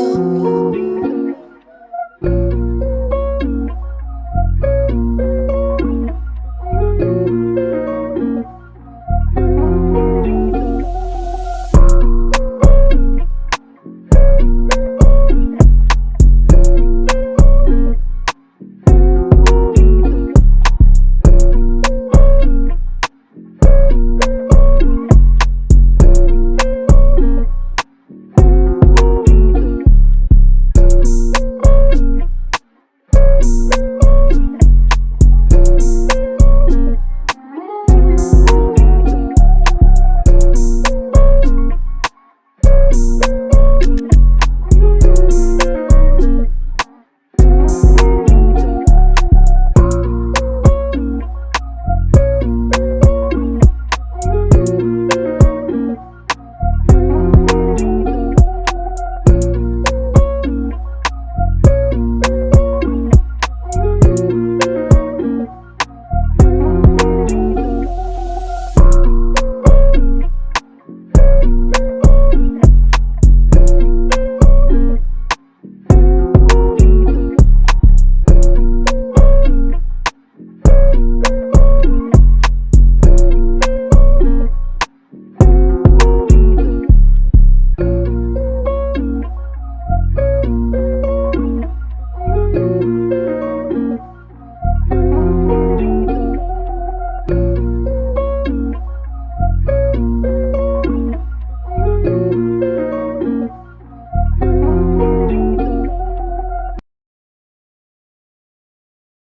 我。